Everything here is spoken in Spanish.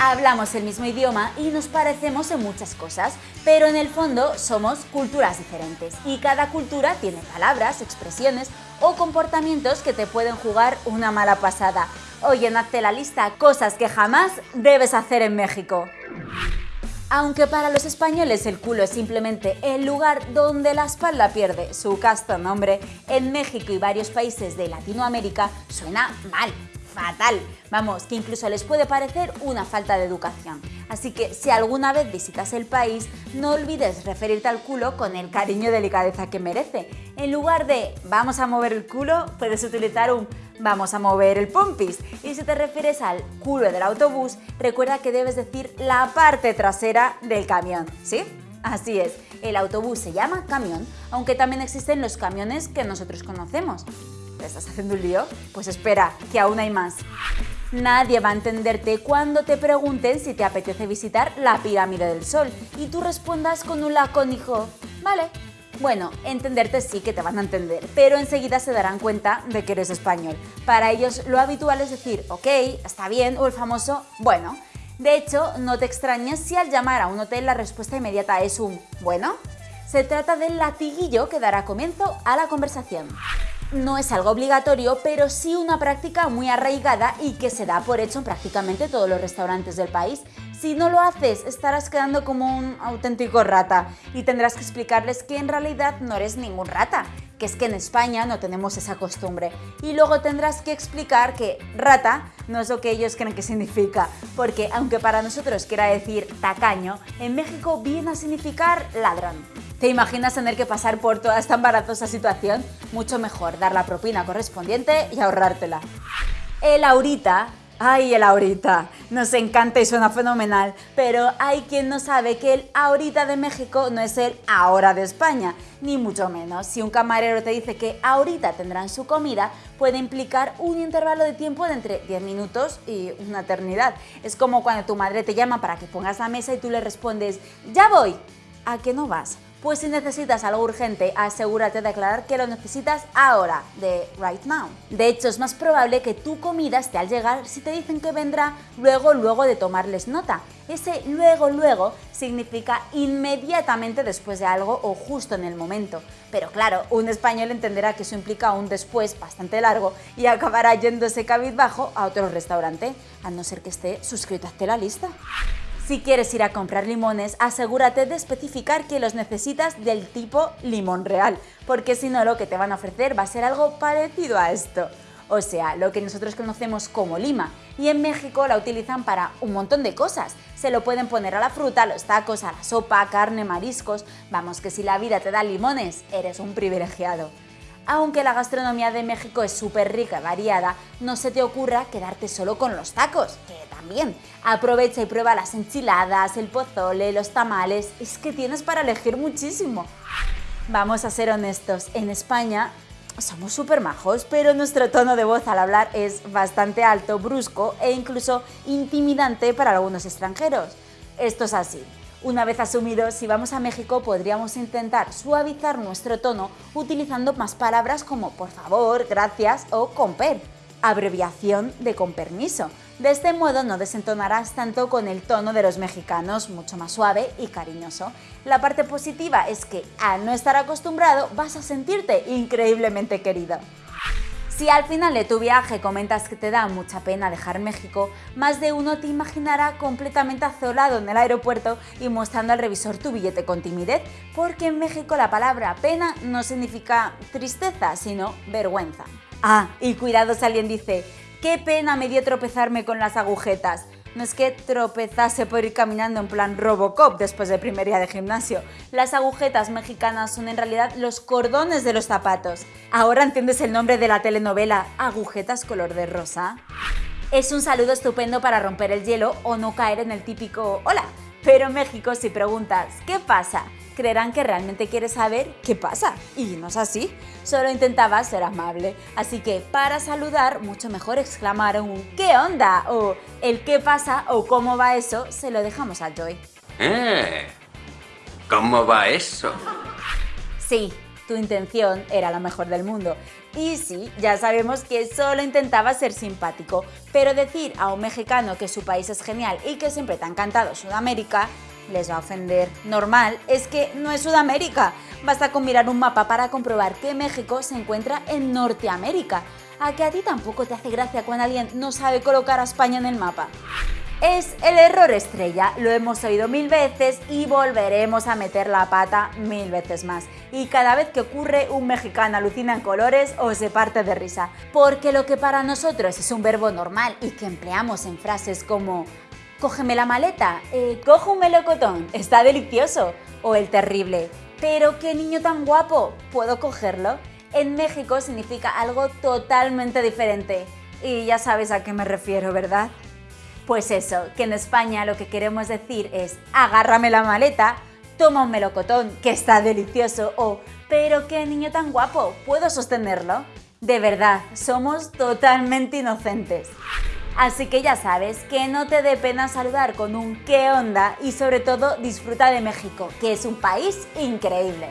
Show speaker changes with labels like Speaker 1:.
Speaker 1: Hablamos el mismo idioma y nos parecemos en muchas cosas, pero en el fondo somos culturas diferentes y cada cultura tiene palabras, expresiones o comportamientos que te pueden jugar una mala pasada. Oye, hazte la lista cosas que jamás debes hacer en México. Aunque para los españoles el culo es simplemente el lugar donde la espalda pierde su casto nombre, en México y varios países de Latinoamérica suena mal fatal. Vamos, que incluso les puede parecer una falta de educación. Así que si alguna vez visitas el país, no olvides referirte al culo con el cariño y delicadeza que merece. En lugar de vamos a mover el culo, puedes utilizar un vamos a mover el pompis. Y si te refieres al culo del autobús, recuerda que debes decir la parte trasera del camión, ¿sí? Así es, el autobús se llama camión, aunque también existen los camiones que nosotros conocemos. ¿Te estás haciendo un lío? Pues espera, que aún hay más. Nadie va a entenderte cuando te pregunten si te apetece visitar la pirámide del Sol y tú respondas con un lacónico, vale. Bueno, entenderte sí que te van a entender, pero enseguida se darán cuenta de que eres español. Para ellos lo habitual es decir, ok, está bien, o el famoso, bueno. De hecho, no te extrañes si al llamar a un hotel la respuesta inmediata es un bueno. Se trata del latiguillo que dará comienzo a la conversación no es algo obligatorio, pero sí una práctica muy arraigada y que se da por hecho en prácticamente todos los restaurantes del país. Si no lo haces, estarás quedando como un auténtico rata y tendrás que explicarles que en realidad no eres ningún rata, que es que en España no tenemos esa costumbre. Y luego tendrás que explicar que rata no es lo que ellos creen que significa, porque aunque para nosotros quiera decir tacaño, en México viene a significar ladrón. ¿Te imaginas tener que pasar por toda esta embarazosa situación? Mucho mejor dar la propina correspondiente y ahorrártela. El ahorita Ay, el ahorita. Nos encanta y suena fenomenal, pero hay quien no sabe que el ahorita de México no es el ahora de España, ni mucho menos. Si un camarero te dice que ahorita tendrán su comida, puede implicar un intervalo de tiempo de entre 10 minutos y una eternidad. Es como cuando tu madre te llama para que pongas la mesa y tú le respondes, ya voy. ¿A qué no vas? Pues si necesitas algo urgente, asegúrate de aclarar que lo necesitas ahora, de right now. De hecho, es más probable que tu comida esté al llegar si te dicen que vendrá luego, luego de tomarles nota. Ese luego, luego significa inmediatamente después de algo o justo en el momento. Pero claro, un español entenderá que eso implica un después bastante largo y acabará yéndose cabizbajo a otro restaurante, a no ser que esté suscrito a la lista. Si quieres ir a comprar limones, asegúrate de especificar que los necesitas del tipo limón real, porque si no lo que te van a ofrecer va a ser algo parecido a esto. O sea, lo que nosotros conocemos como lima, y en México la utilizan para un montón de cosas. Se lo pueden poner a la fruta, a los tacos, a la sopa, carne, mariscos... Vamos, que si la vida te da limones, eres un privilegiado. Aunque la gastronomía de México es súper rica y variada, no se te ocurra quedarte solo con los tacos, que también. Aprovecha y prueba las enchiladas, el pozole, los tamales, es que tienes para elegir muchísimo. Vamos a ser honestos, en España somos súper majos, pero nuestro tono de voz al hablar es bastante alto, brusco e incluso intimidante para algunos extranjeros. Esto es así. Una vez asumido, si vamos a México podríamos intentar suavizar nuestro tono utilizando más palabras como por favor, gracias o comper, abreviación de con permiso. De este modo no desentonarás tanto con el tono de los mexicanos, mucho más suave y cariñoso. La parte positiva es que al no estar acostumbrado vas a sentirte increíblemente querido. Si al final de tu viaje comentas que te da mucha pena dejar México, más de uno te imaginará completamente azolado en el aeropuerto y mostrando al revisor tu billete con timidez, porque en México la palabra pena no significa tristeza, sino vergüenza. Ah, y cuidado si alguien dice, qué pena me dio tropezarme con las agujetas. No es que tropezase por ir caminando en plan Robocop después del primer día de gimnasio. Las agujetas mexicanas son en realidad los cordones de los zapatos. Ahora entiendes el nombre de la telenovela Agujetas color de rosa. Es un saludo estupendo para romper el hielo o no caer en el típico hola. Pero en México si preguntas ¿qué pasa? creerán que realmente quieres saber qué pasa. Y no es así, solo intentaba ser amable. Así que para saludar, mucho mejor exclamar un ¿qué onda? o el ¿qué pasa? o ¿cómo va eso? se lo dejamos a Joy.
Speaker 2: ¿Eh? ¿Cómo va eso?
Speaker 1: Sí, tu intención era la mejor del mundo. Y sí, ya sabemos que solo intentaba ser simpático, pero decir a un mexicano que su país es genial y que siempre te ha encantado Sudamérica, les va a ofender. Normal, es que no es Sudamérica. Basta con mirar un mapa para comprobar que México se encuentra en Norteamérica. ¿A que a ti tampoco te hace gracia cuando alguien no sabe colocar a España en el mapa? Es el error estrella, lo hemos oído mil veces y volveremos a meter la pata mil veces más. Y cada vez que ocurre, un mexicano alucina en colores o se parte de risa. Porque lo que para nosotros es un verbo normal y que empleamos en frases como cógeme la maleta, eh, cojo un melocotón, está delicioso, o el terrible, pero qué niño tan guapo, ¿puedo cogerlo? En México significa algo totalmente diferente. Y ya sabes a qué me refiero, ¿verdad? Pues eso, que en España lo que queremos decir es agárrame la maleta, toma un melocotón, que está delicioso, o pero qué niño tan guapo, ¿puedo sostenerlo? De verdad, somos totalmente inocentes. Así que ya sabes, que no te dé pena saludar con un qué onda y sobre todo disfruta de México, que es un país increíble.